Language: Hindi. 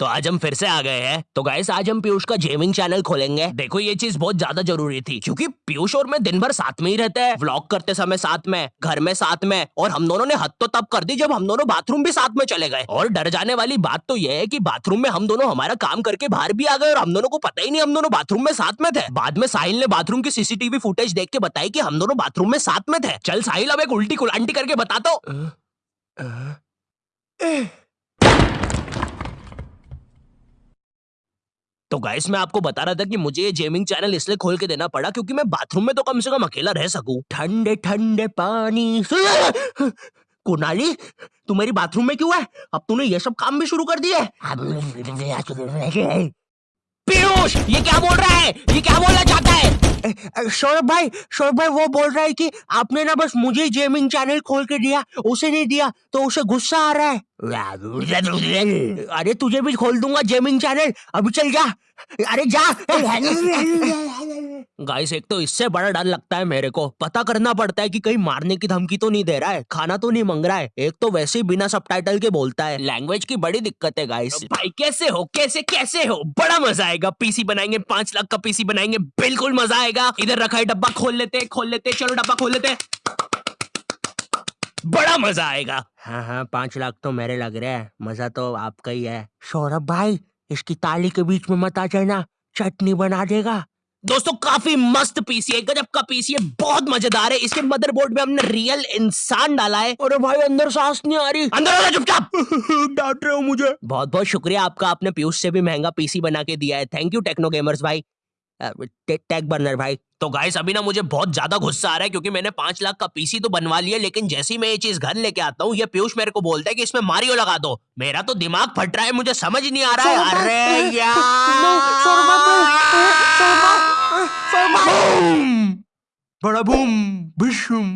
तो आज हम फिर से आ गए हैं। तो गाइस आज हम पीयूष का गेमिंग चैनल खोलेंगे। देखो, ये चीज़ बहुत ज़्यादा ज़रूरी थी, क्योंकि पीयूष और मैं दिन भर साथ में ही रहते हैं। व्लॉग करते समय साथ में, घर में साथ में, और हम दोनों ने हद तो तब कर दी जब हम दोनों बाथरूम भी साथ में चले गए। और डर जाने वाली बात तो ये है की बाथरूम में हम दोनों हमारा काम करके बाहर भी आ गए, और हम दोनों को पता ही नहीं हम दोनों बाथरूम में साथ में थे। बाद में साहिल ने बाथरूम की सीसीटीवी फुटेज देख के बताई की हम दोनों बाथरूम में साथ में थे। चल साहिल, अब एक उल्टी कुलांटी करके बता तो। तो गाइस मैं आपको बता रहा था कि मुझे ये गेमिंग चैनल इसलिए खोल के देना पड़ा क्योंकि मैं बाथरूम में तो कम से कम अकेला रह सकूँ। ठंडे ठंडे पानी। कुनाली तू मेरी बाथरूम में क्यों है? अब तूने ये सब काम भी शुरू कर दिए। पीयूष ये क्या बोल रहा है? ये क्या बोलना चाहता है? सौरभ भाई सौरभ भाई वो बोल रहा है कि आपने ना बस मुझे गेमिंग चैनल खोल के दिया उसे नहीं दिया तो उसे गुस्सा आ रहा है अरे तुझे भी खोल दूँगा गेमिंग चैनल अभी चल जा अरे जा गाइस एक तो इससे बड़ा डर लगता है मेरे को। पता करना पड़ता है कि कहीं मारने की धमकी तो नहीं दे रहा है खाना तो नहीं मांग रहा है। एक तो वैसे ही बिना सबटाइटल के बोलता है। लैंग्वेज की बड़ी दिक्कत है गाइस भाई कैसे हो? कैसे कैसे हो? बड़ा मज़ा आएगा। पीसी बनाएँगे पाँच लाख का पीसी बनाएँगे। बिल्कुल मज़ा आएगा। इधर रखा है डब्बा खोल लेते खोल लेते चलो डब्बा खोल लेते बड़ा मज़ा आएगा। हाँ हाँ पाँच लाख तो मेरे लग रहे हैं। मज़ा तो आपका ही है। सौरभ भाई इसकी ताली के बीच में मत आ जाना। चटनी बना देगा। दोस्तों काफ़ी मस्त पीसी है गजब का पीसी है बहुत मज़ेदार है। इसके मदरबोर्ड में हमने रियल इंसान डाला है। अरे भाई अंदर सांस नहीं आ रही। अंदर आ चुपचाप! डांट रहे हो मुझे। बहुत बहुत शुक्रिया आपका आपने पीयूष से भी महँगा पीसी बना के दिया है। थैंक यू टेक्नो गेमर्स भाई। टैग बर्नर भाई। तो गाइस अभी ना मुझे बहुत ज़्यादा गुस्सा आ रहा है क्योंकि मैंने पाँच लाख का पीसी तो बनवा लिया लेकिन जैसे ही मैं ये चीज़ घर लेके आता हूँ ये पीयूष मेरे को बोलता है कि इसमें मारियो लगा दो। मेरा तो दिमाग फट रहा है मुझे समझ नहीं आ रहा है। अरे यार! Barabum, bışım.